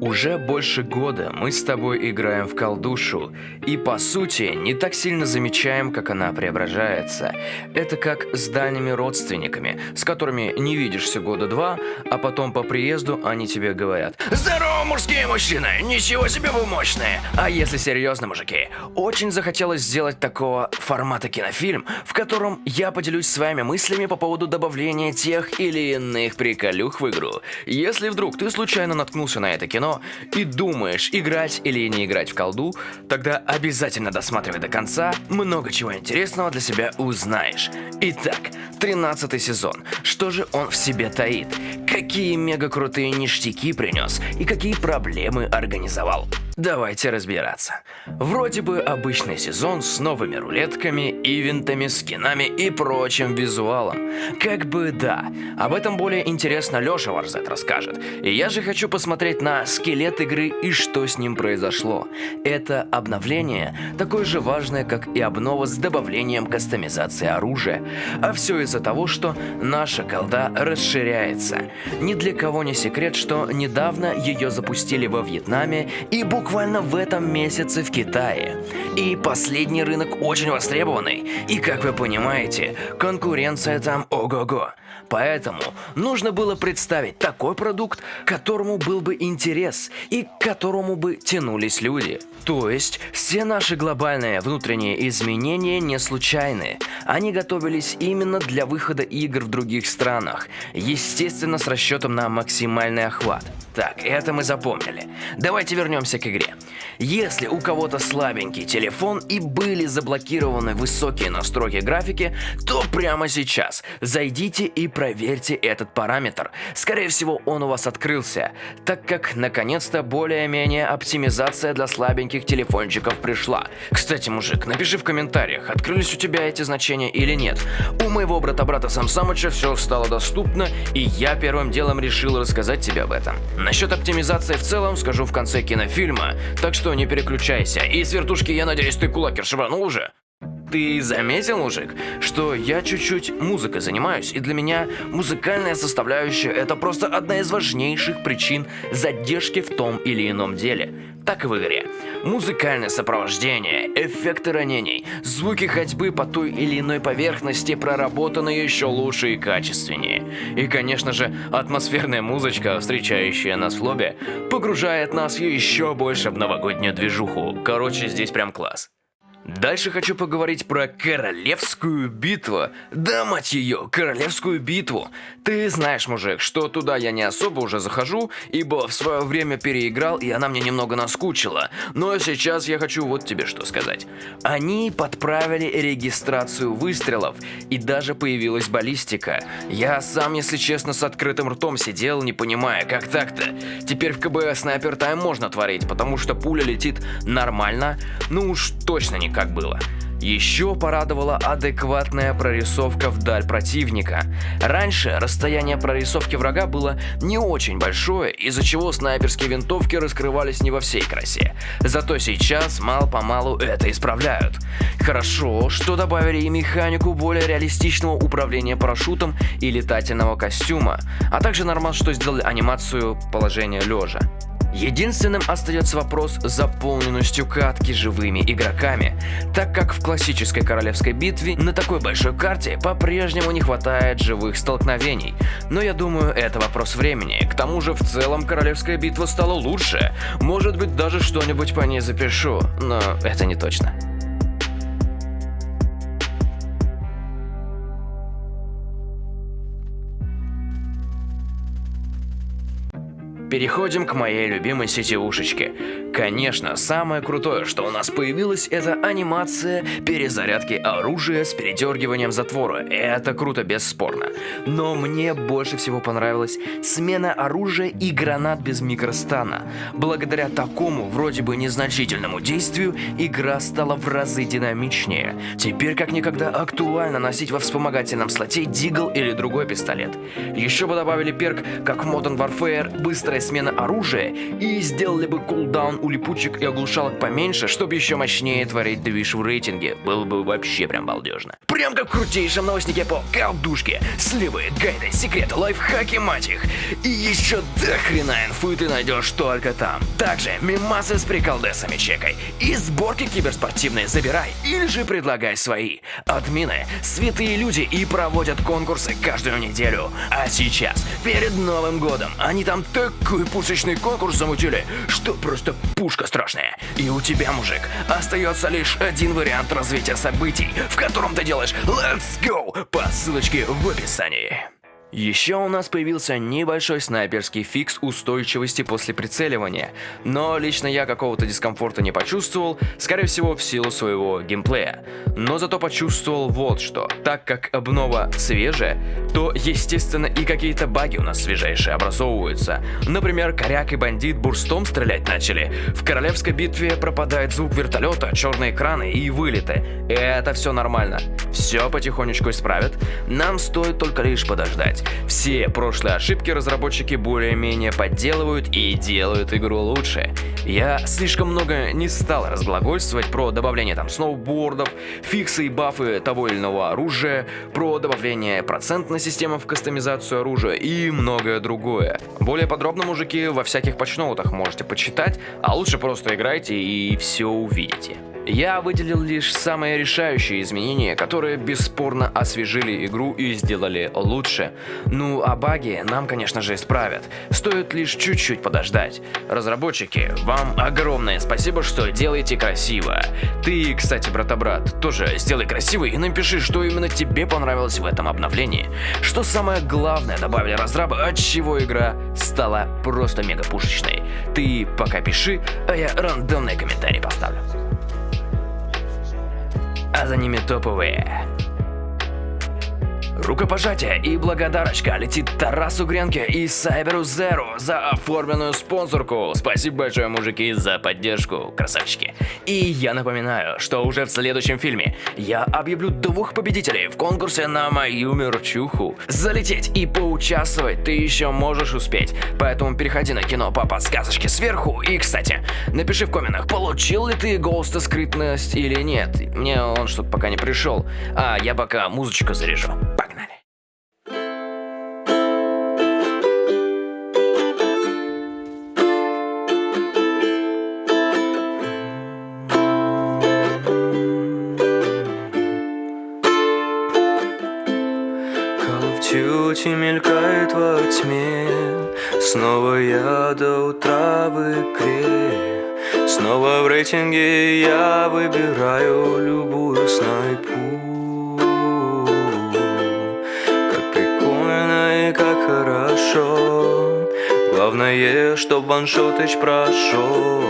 Уже больше года мы с тобой играем в колдушу, и по сути не так сильно замечаем, как она преображается. Это как с дальними родственниками, с которыми не видишься года два, а потом по приезду они тебе говорят «Здорово, мужские мужчины! Ничего себе вы мощные!» А если серьезно, мужики, очень захотелось сделать такого формата кинофильм, в котором я поделюсь с вами мыслями по поводу добавления тех или иных приколюх в игру. Если вдруг ты случайно наткнулся на это кино, кино и думаешь, играть или не играть в колду, тогда обязательно досматривай до конца, много чего интересного для себя узнаешь. Итак, 13 сезон. Что же он в себе таит? Какие мега крутые ништяки принес и какие проблемы организовал? Давайте разбираться. Вроде бы обычный сезон с новыми рулетками, ивентами, скинами и прочим визуалом. Как бы да, об этом более интересно Леша Варзет расскажет. И я же хочу посмотреть на скелет игры и что с ним произошло. Это обновление такое же важное, как и обнова с добавлением кастомизации оружия. А все из-за того, что наша колда расширяется. Ни для кого не секрет, что недавно ее запустили во Вьетнаме и буквально буквально в этом месяце в Китае. И последний рынок очень востребованный. И как вы понимаете, конкуренция там ого-го. Поэтому нужно было представить такой продукт, которому был бы интерес и к которому бы тянулись люди. То есть, все наши глобальные внутренние изменения не случайны. Они готовились именно для выхода игр в других странах, естественно с расчетом на максимальный охват. Так, это мы запомнили. Давайте вернемся к игре. Если у кого-то слабенький телефон и были заблокированы высокие настройки графики, то прямо сейчас зайдите и проверьте этот параметр. Скорее всего он у вас открылся, так как наконец-то более-менее оптимизация для слабеньких телефончиков пришла. Кстати, мужик, напиши в комментариях, открылись у тебя эти значения или нет. У моего брата-брата Сам Самыча все стало доступно, и я первым делом решил рассказать тебе об этом. Насчет оптимизации в целом скажу в конце кинофильма, так что не переключайся. И с вертушки, я надеюсь, ты кулакер шибанул уже? Ты заметил, мужик, что я чуть-чуть музыкой занимаюсь, и для меня музыкальная составляющая это просто одна из важнейших причин задержки в том или ином деле. Так и в игре. Музыкальное сопровождение, эффекты ранений, звуки ходьбы по той или иной поверхности проработаны еще лучше и качественнее. И, конечно же, атмосферная музычка, встречающая нас в лобби, погружает нас еще больше в новогоднюю движуху. Короче, здесь прям класс. Дальше хочу поговорить про королевскую битву. Да, мать ее, королевскую битву. Ты знаешь, мужик, что туда я не особо уже захожу, ибо в свое время переиграл, и она мне немного наскучила. Но сейчас я хочу вот тебе что сказать. Они подправили регистрацию выстрелов, и даже появилась баллистика. Я сам, если честно, с открытым ртом сидел, не понимая, как так-то. Теперь в КБ снайпер тайм можно творить, потому что пуля летит нормально, ну уж точно не как было. Еще порадовала адекватная прорисовка вдаль противника. Раньше расстояние прорисовки врага было не очень большое, из-за чего снайперские винтовки раскрывались не во всей красе. Зато сейчас мало-помалу это исправляют. Хорошо, что добавили и механику более реалистичного управления парашютом и летательного костюма, а также нормально, что сделали анимацию положения лежа. Единственным остается вопрос с заполненностью катки живыми игроками, так как в классической королевской битве на такой большой карте по-прежнему не хватает живых столкновений. Но я думаю, это вопрос времени. К тому же в целом королевская битва стала лучше. Может быть даже что-нибудь по ней запишу, но это не точно. Переходим к моей любимой сетевушечке. Конечно, самое крутое, что у нас появилось, это анимация перезарядки оружия с передергиванием затвора. Это круто, бесспорно. Но мне больше всего понравилась смена оружия и гранат без микростана. Благодаря такому, вроде бы незначительному действию, игра стала в разы динамичнее. Теперь как никогда актуально носить во вспомогательном слоте дигл или другой пистолет. Еще бы добавили перк, как в Modern Warfare, быстрая быстрая смена оружия и сделали бы кулдаун у липучек и оглушалок поменьше, чтобы еще мощнее творить движ в рейтинге. Было бы вообще прям балдежно. Прям как в крутейшем новостнике по колдушке. Сливы, гайды, секреты, лайфхаки, мать их. И еще до хрена инфы ты найдешь только там. Также мимасы с приколдесами чекай. И сборки киберспортивные забирай. Или же предлагай свои. Админы – святые люди и проводят конкурсы каждую неделю. А сейчас, перед Новым годом, они там такой пушечный конкурс замутили, что просто пушка страшная. И у тебя, мужик, остается лишь один вариант развития событий, в котором ты делаешь Let's Go по ссылочке в описании. Еще у нас появился небольшой снайперский фикс устойчивости после прицеливания, но лично я какого-то дискомфорта не почувствовал, скорее всего в силу своего геймплея. Но зато почувствовал вот что, так как обнова свежая, то естественно и какие-то баги у нас свежайшие образовываются. Например, коряк и бандит бурстом стрелять начали, в королевской битве пропадает звук вертолета, черные экраны и вылеты. Это все нормально, все потихонечку исправят, нам стоит только лишь подождать сказать. Все прошлые ошибки разработчики более-менее подделывают и делают игру лучше. Я слишком много не стал разглагольствовать про добавление там сноубордов, фиксы и бафы того или иного оружия, про добавление процентной системы в кастомизацию оружия и многое другое. Более подробно, мужики, во всяких патчноутах можете почитать, а лучше просто играйте и все увидите. Я выделил лишь самые решающие изменения, которые бесспорно освежили игру и сделали лучше. Ну а баги нам, конечно же, исправят. Стоит лишь чуть-чуть подождать. Разработчики, вам огромное спасибо, что делаете красиво. Ты, кстати, брата-брат, тоже сделай красиво и напиши, что именно тебе понравилось в этом обновлении. Что самое главное добавили разрабы, от чего игра стала просто мега пушечной. Ты пока пиши, а я рандомный комментарий поставлю а за ними топовые. Рукопожатие и благодарочка летит Тарасу Гренке и Сайберу Зеру за оформленную спонсорку. Спасибо большое, мужики, за поддержку, красавчики. И я напоминаю, что уже в следующем фильме я объявлю двух победителей в конкурсе на мою мерчуху. Залететь и поучаствовать ты еще можешь успеть, поэтому переходи на кино по подсказочке сверху. И, кстати, напиши в комментах, получил ли ты Голста скрытность или нет. Мне он что-то пока не пришел, а я пока музычку заряжу. Тюти мелькает во тьме. Снова я до утра в игре Снова в рейтинге я выбираю любую снайпу. Как прикольно и как хорошо. Главное, чтоб ваншотыч прошел.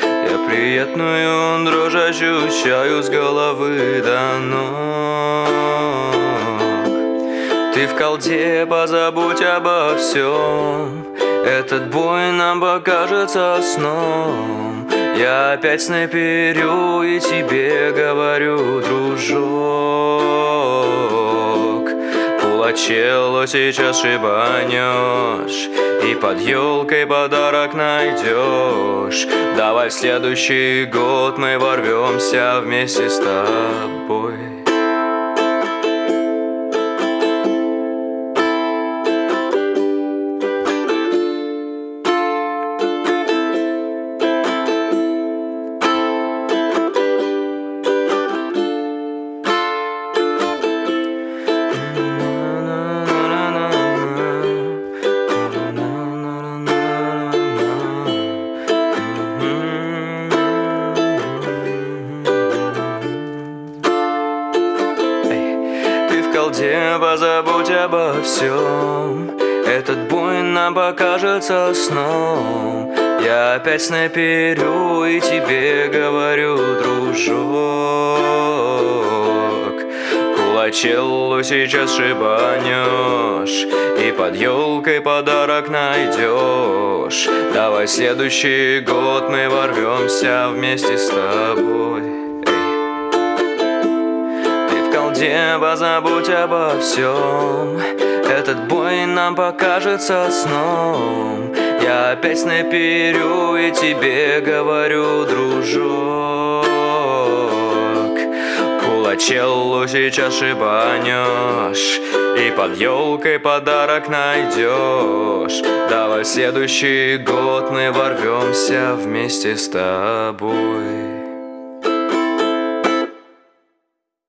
Я приятную дрожь ощущаю с головы до ног ты в колде позабудь обо всем Этот бой нам покажется сном. Я опять снайперю и тебе говорю, дружок. Пулачелло сейчас шибанешь И под елкой подарок найдешь Давай в следующий год мы ворвемся вместе с тобой всем. Этот бой нам покажется сном. Я опять снайперю и тебе говорю, дружок. Кулачеллу сейчас шибанешь И под елкой подарок найдешь. Давай следующий год мы ворвемся вместе с тобой. Дева, забудь обо всем Этот бой нам покажется сном. Я опять наперю и тебе говорю, дружок. Кулачеллу сейчас шибанешь И под елкой подарок найдешь. Давай в следующий год мы ворвемся вместе с тобой